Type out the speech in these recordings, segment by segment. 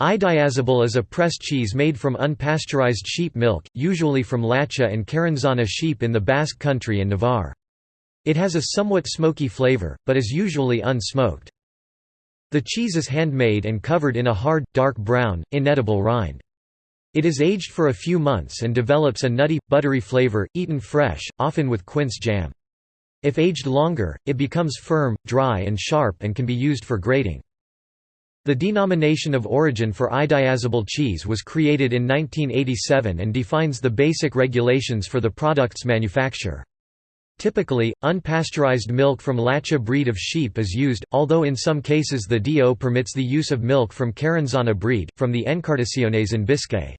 Idiazabal is a pressed cheese made from unpasteurized sheep milk, usually from Lacha and Carranzana sheep in the Basque Country and Navarre. It has a somewhat smoky flavor, but is usually unsmoked. The cheese is handmade and covered in a hard, dark brown, inedible rind. It is aged for a few months and develops a nutty, buttery flavor, eaten fresh, often with quince jam. If aged longer, it becomes firm, dry and sharp and can be used for grating. The denomination of origin for idiazabal cheese was created in 1987 and defines the basic regulations for the product's manufacture. Typically, unpasteurized milk from Lacha breed of sheep is used, although in some cases the DO permits the use of milk from Carranzana breed, from the Encartaciones in Biscay.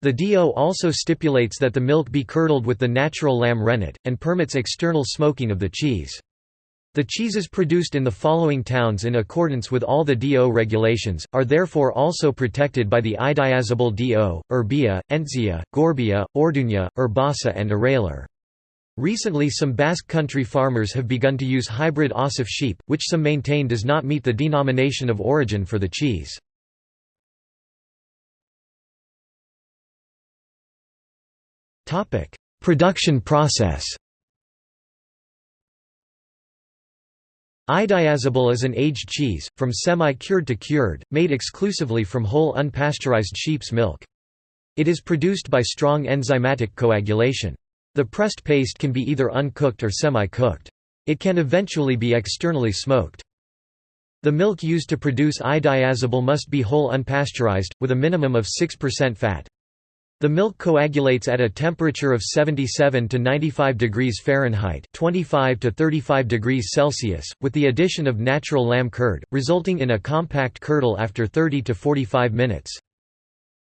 The DO also stipulates that the milk be curdled with the natural lamb rennet, and permits external smoking of the cheese. The cheeses produced in the following towns in accordance with all the DO regulations, are therefore also protected by the idiazabal DO, Urbia, Entzia, Gorbea, Orduña, Urbasa and Aralar. Recently some Basque country farmers have begun to use hybrid Assaf sheep, which some maintain does not meet the denomination of origin for the cheese. Production process Idiazabal is an aged cheese, from semi-cured to cured, made exclusively from whole unpasteurized sheep's milk. It is produced by strong enzymatic coagulation. The pressed paste can be either uncooked or semi-cooked. It can eventually be externally smoked. The milk used to produce idiazabal must be whole unpasteurized, with a minimum of 6% fat. The milk coagulates at a temperature of 77 to 95 degrees Fahrenheit 25 to 35 degrees Celsius, with the addition of natural lamb curd, resulting in a compact curdle after 30 to 45 minutes.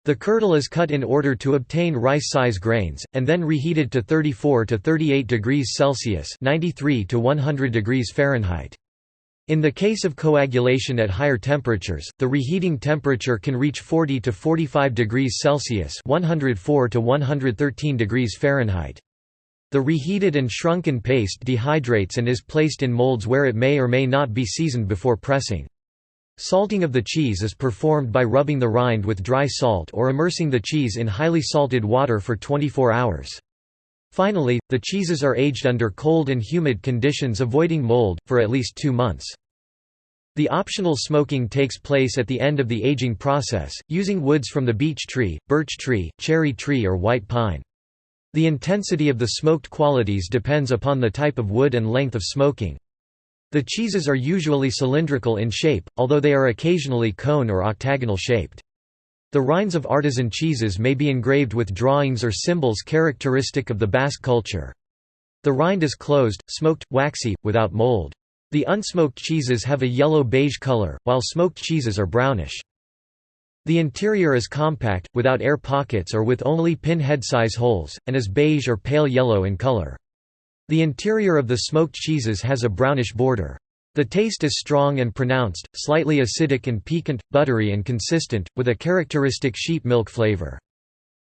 The curdle is cut in order to obtain rice-size grains, and then reheated to 34 to 38 degrees Celsius 93 to 100 degrees Fahrenheit. In the case of coagulation at higher temperatures, the reheating temperature can reach 40 to 45 degrees Celsius (104 to 113 degrees Fahrenheit). The reheated and shrunken paste dehydrates and is placed in molds where it may or may not be seasoned before pressing. Salting of the cheese is performed by rubbing the rind with dry salt or immersing the cheese in highly salted water for 24 hours. Finally, the cheeses are aged under cold and humid conditions avoiding mold, for at least two months. The optional smoking takes place at the end of the aging process, using woods from the beech tree, birch tree, cherry tree or white pine. The intensity of the smoked qualities depends upon the type of wood and length of smoking. The cheeses are usually cylindrical in shape, although they are occasionally cone or octagonal shaped. The rinds of artisan cheeses may be engraved with drawings or symbols characteristic of the Basque culture. The rind is closed, smoked, waxy, without mold. The unsmoked cheeses have a yellow-beige color, while smoked cheeses are brownish. The interior is compact, without air pockets or with only pin-head-size holes, and is beige or pale yellow in color. The interior of the smoked cheeses has a brownish border. The taste is strong and pronounced, slightly acidic and piquant, buttery and consistent, with a characteristic sheep milk flavor.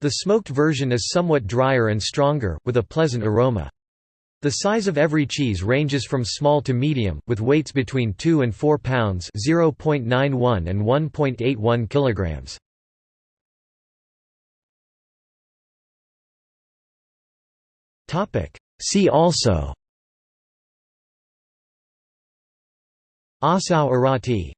The smoked version is somewhat drier and stronger, with a pleasant aroma. The size of every cheese ranges from small to medium, with weights between 2 and 4 pounds (0.91 and 1.81 kilograms). Topic: See also Ossau-Iraty